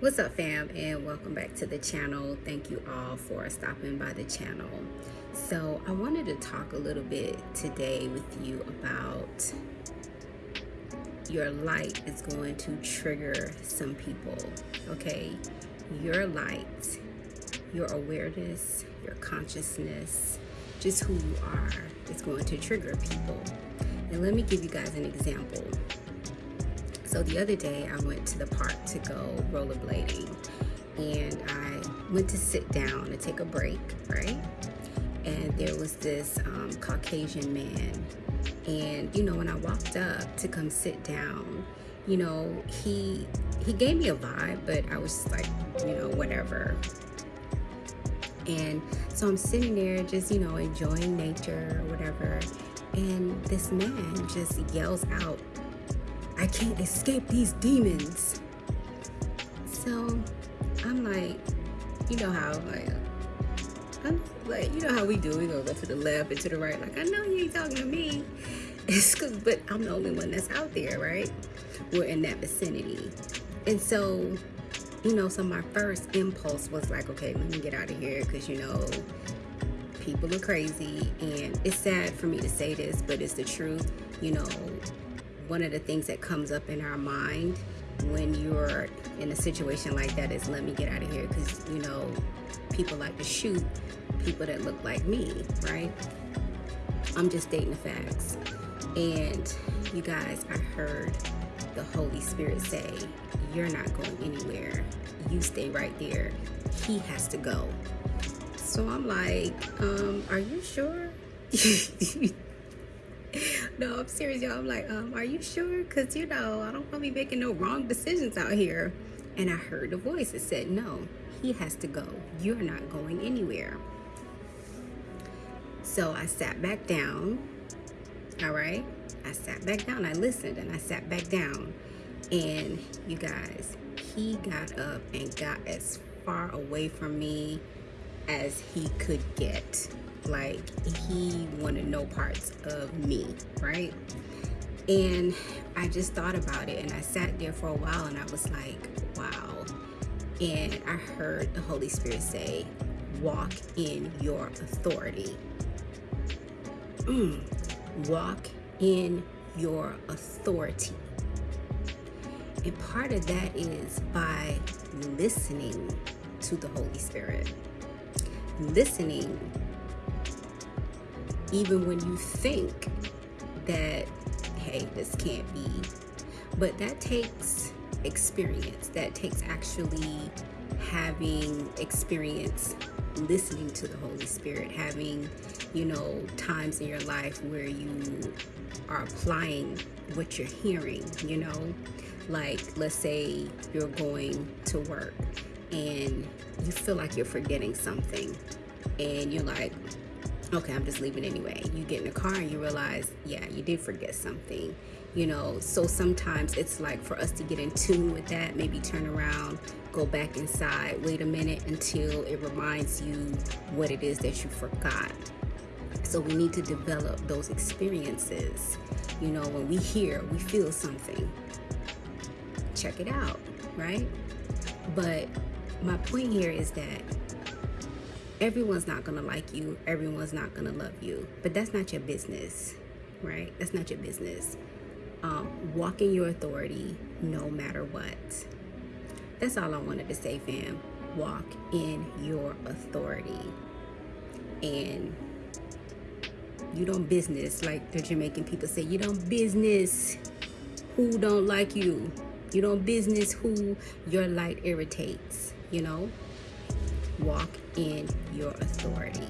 what's up fam and welcome back to the channel. Thank you all for stopping by the channel. So i wanted to talk a little bit today with you about your light is going to trigger some people okay? Your light your awareness your consciousness just who you are is going to trigger people. And let me give you guys an example so the other day I went to the park to go rollerblading and I went to sit down and take a break, right? And there was this um, Caucasian man. And, you know, when I walked up to come sit down, you know, he he gave me a vibe, but I was like, you know, whatever. And so I'm sitting there just, you know, enjoying nature or whatever. And this man just yells out I can't escape these demons. So I'm like, you know how like, I'm like, you know how we do. We go to the left and to the right. Like I know you ain't talking to me. It's cause, but I'm the only one that's out there, right? We're in that vicinity, and so, you know, so my first impulse was like, okay, let me get out of here, cause you know, people are crazy, and it's sad for me to say this, but it's the truth. You know, one of the things that comes up in our mind when you're in a situation like that is let me get out of here because you know people like to shoot people that look like me right? I'm just stating the facts. And you guys i heard the holy spirit say you're not going anywhere. You stay right there. He has to go. So i'm like um are you sure no, I'm serious, y'all. I'm like, um, are you sure? Because, you know, I don't want to be making no wrong decisions out here. And I heard a voice that said, no, he has to go. You're not going anywhere. So I sat back down. All right. I sat back down. I listened and I sat back down. And you guys, he got up and got as far away from me as he could get. Like he wanted no parts of me right? And i just thought about it and i sat there for a while and i was like wow. And i heard the holy spirit say walk in your authority. Mm. walk in your authority. And part of that is by listening to the holy spirit listening even when you think that, hey, this can't be. But that takes experience. That takes actually having experience listening to the Holy Spirit, having, you know, times in your life where you are applying what you're hearing, you know, like let's say you're going to work and you feel like you're forgetting something and you're like, okay, I'm just leaving anyway. You get in the car and you realize, yeah, you did forget something, you know. So sometimes it's like for us to get in tune with that, maybe turn around, go back inside, wait a minute until it reminds you what it is that you forgot. So we need to develop those experiences. You know, when we hear, we feel something. Check it out, right? But my point here is that everyone's not gonna like you everyone's not gonna love you but that's not your business right? That's not your business. Um, walk in your authority no matter what. That's all i wanted to say fam. Walk in your authority. And you don't business like the jamaican people say you don't business who don't like you. You don't business who your light irritates you know walk in your authority.